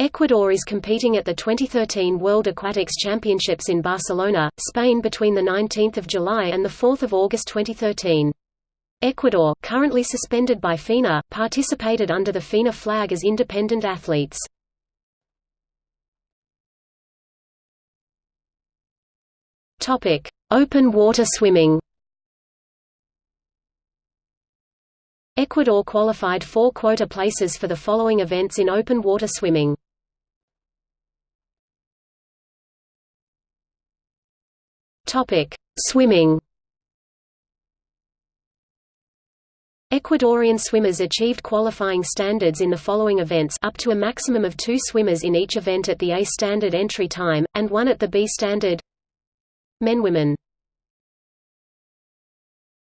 Ecuador is competing at the 2013 World Aquatics Championships in Barcelona, Spain between 19 July and 4 August 2013. Ecuador, currently suspended by FINA, participated under the FINA flag as independent athletes. Open water swimming Ecuador qualified four quota places for the following events in open water swimming. Topic: Swimming. Ecuadorian swimmers achieved qualifying standards in the following events up to a maximum of two swimmers in each event at the A standard entry time, and one at the B standard Men Women